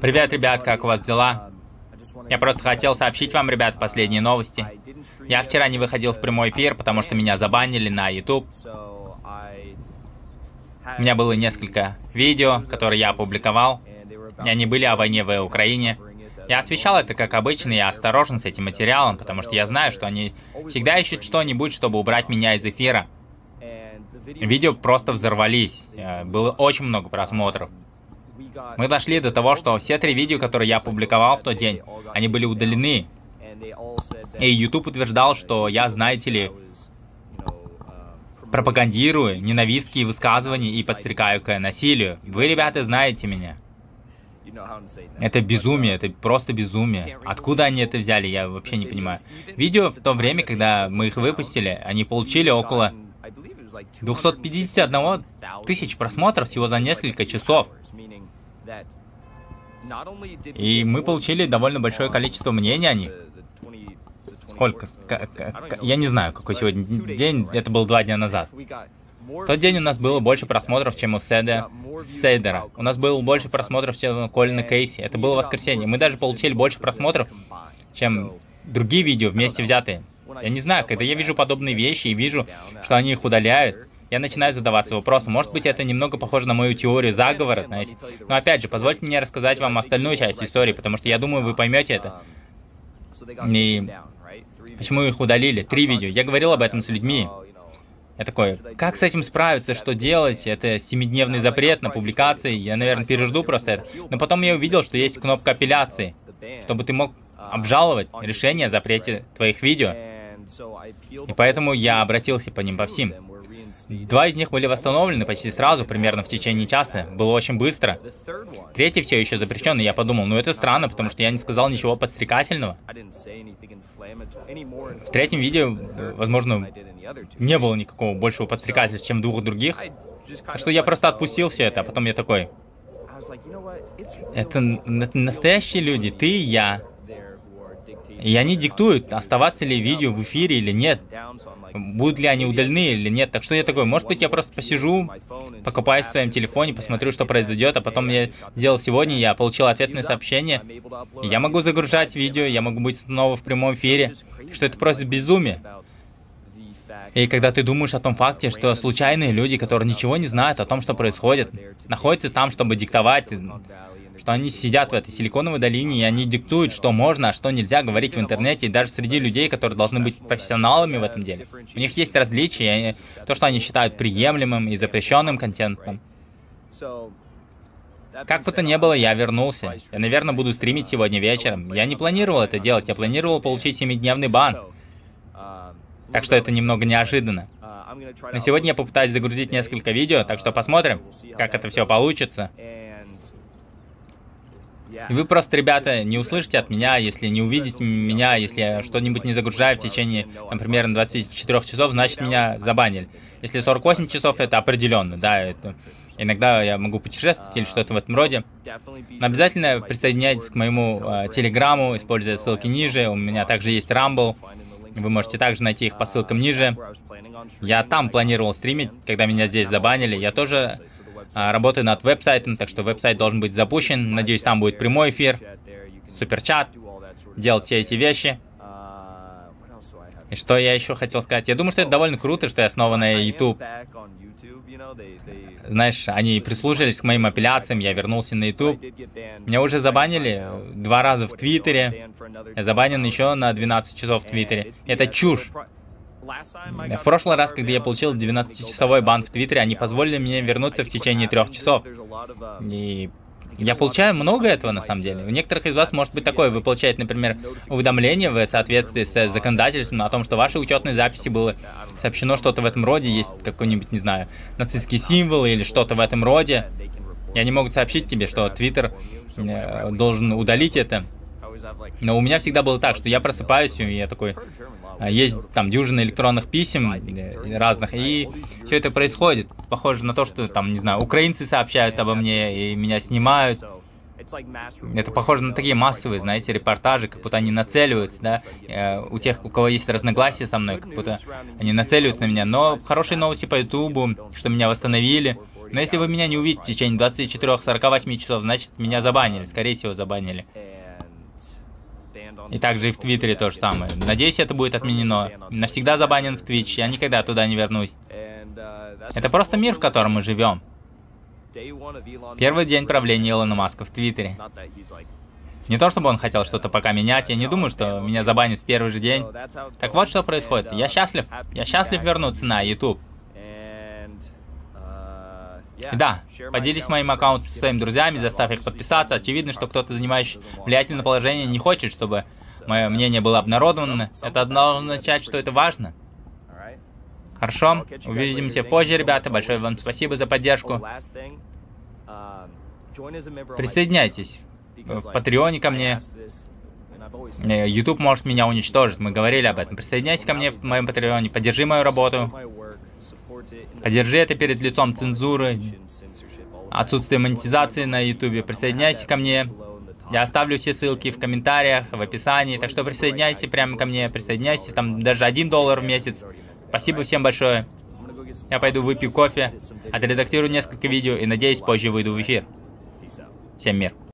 Привет, ребят, как у вас дела? Я просто хотел сообщить вам, ребят, последние новости. Я вчера не выходил в прямой эфир, потому что меня забанили на YouTube. У меня было несколько видео, которые я опубликовал. И они были о войне в Украине. Я освещал это как обычно, я осторожен с этим материалом, потому что я знаю, что они всегда ищут что-нибудь, чтобы убрать меня из эфира. Видео просто взорвались. Э, было очень много просмотров. Мы дошли до того, что все три видео, которые я опубликовал в тот день, они были удалены. И YouTube утверждал, что я, знаете ли, пропагандирую ненавистские высказывания и подстрекаю к насилию. Вы, ребята, знаете меня. Это безумие, это просто безумие. Откуда они это взяли, я вообще не понимаю. Видео в то время, когда мы их выпустили, они получили около 251 тысяч просмотров всего за несколько часов. И мы получили довольно большое количество мнений о них. Сколько? Я не знаю, какой сегодня день. Это был два дня назад. В тот день у нас было больше просмотров, чем у Седа, Сейдера. У нас было больше просмотров, чем у Колина Кейси. Это было воскресенье. Мы даже получили больше просмотров, чем другие видео вместе взятые. Я не знаю, когда я вижу подобные вещи и вижу, что они их удаляют, я начинаю задаваться вопросом, может быть это немного похоже на мою теорию заговора, знаете. Но опять же, позвольте мне рассказать вам остальную часть истории, потому что я думаю, вы поймете это. И почему их удалили? Три видео. Я говорил об этом с людьми. Я такой, как с этим справиться, что делать? Это семидневный запрет на публикации. Я, наверное, пережду просто это. Но потом я увидел, что есть кнопка апелляции, чтобы ты мог обжаловать решение о запрете твоих видео. И поэтому я обратился по ним по всем. Два из них были восстановлены почти сразу, примерно в течение часа. Было очень быстро. Третий все еще запрещен, и я подумал, ну это странно, потому что я не сказал ничего подстрекательного. В третьем видео, возможно, не было никакого большего подстрекательства, чем в двух других. Так что я просто отпустил все это, а потом я такой... Это, это настоящие люди, ты и я. И они диктуют, оставаться ли видео в эфире или нет. Будут ли они удалены или нет. Так что я такой, может быть, я просто посижу, покопаюсь в своем телефоне, посмотрю, что произойдет, а потом я сделал сегодня, я получил ответное сообщение. Я могу загружать видео, я могу быть снова в прямом эфире. Что это просто безумие. И когда ты думаешь о том факте, что случайные люди, которые ничего не знают о том, что происходит, находятся там, чтобы диктовать, что они сидят в этой силиконовой долине, и они диктуют, что можно, а что нельзя говорить в интернете, и даже среди людей, которые должны быть профессионалами в этом деле. У них есть различия, то, что они считают приемлемым и запрещенным контентом. Как бы то ни было, я вернулся. Я, наверное, буду стримить сегодня вечером. Я не планировал это делать, я планировал получить 7-дневный бан. Так что это немного неожиданно. Но сегодня я попытаюсь загрузить несколько видео, так что посмотрим, как это все получится. И вы просто, ребята, не услышите от меня, если не увидите меня, если я что-нибудь не загружаю в течение, например, 24 часов, значит меня забанили. Если 48 часов, это определенно, да, это... Иногда я могу путешествовать или что-то в этом роде. Но обязательно присоединяйтесь к моему э, телеграмму, используя ссылки ниже. У меня также есть Rumble. Вы можете также найти их по ссылкам ниже. Я там планировал стримить, когда меня здесь забанили. Я тоже а, работаю над веб-сайтом, так что веб-сайт должен быть запущен. Надеюсь, там будет прямой эфир, суперчат, делать все эти вещи. И что я еще хотел сказать? Я думаю, что это довольно круто, что я снова на YouTube. Знаешь, они прислушались к моим апелляциям, я вернулся на YouTube. Меня уже забанили два раза в Твиттере. Я забанен еще на 12 часов в Твиттере. Это чушь. В прошлый раз, когда я получил 12-часовой бан в Твиттере, они позволили мне вернуться в течение трех часов. И я получаю много этого на самом деле. У некоторых из вас может быть такое. Вы получаете, например, уведомление в соответствии с законодательством о том, что в вашей учетной записи было сообщено что-то в этом роде. Есть какой-нибудь, не знаю, нацистский символ или что-то в этом роде. И они могут сообщить тебе, что Твиттер э, должен удалить это. Но у меня всегда было так, что я просыпаюсь, и я такой, а, есть там дюжина электронных писем э, разных, и все это происходит. Похоже на то, что там, не знаю, украинцы сообщают обо мне и меня снимают. Это похоже на такие массовые, знаете, репортажи, как будто они нацеливаются, да, э, у тех, у кого есть разногласия со мной, как будто они нацеливаются на меня. Но хорошие новости по Ютубу, что меня восстановили. Но если вы меня не увидите в течение 24-48 часов, значит меня забанили, скорее всего забанили. И также и в Твиттере то же самое. Надеюсь, это будет отменено. Навсегда забанен в Twitch, я никогда туда не вернусь. Это просто мир, в котором мы живем. Первый день правления Илона Маска в Твиттере. Не то, чтобы он хотел что-то пока менять, я не думаю, что меня забанят в первый же день. Так вот, что происходит. Я счастлив. Я счастлив вернуться на YouTube. Да, поделись моим аккаунтом со своими друзьями, заставь их подписаться. Очевидно, что кто-то, занимающий влиятельное положение, не хочет, чтобы мое мнение было обнародовано. Это должно означать, что это важно. Хорошо, увидимся позже, ребята. Большое вам спасибо за поддержку. Присоединяйтесь в Патреоне ко мне. Э, YouTube может меня уничтожить, мы говорили об этом. Присоединяйся ко мне в моем Патреоне, поддержи мою работу. Поддержи это перед лицом цензуры, отсутствие монетизации на YouTube. Присоединяйся ко мне. Я оставлю все ссылки в комментариях, в описании. Так что присоединяйся прямо ко мне, присоединяйся. Там даже один доллар в месяц. Спасибо всем большое. Я пойду выпью кофе, отредактирую несколько видео и надеюсь позже выйду в эфир. Всем мир.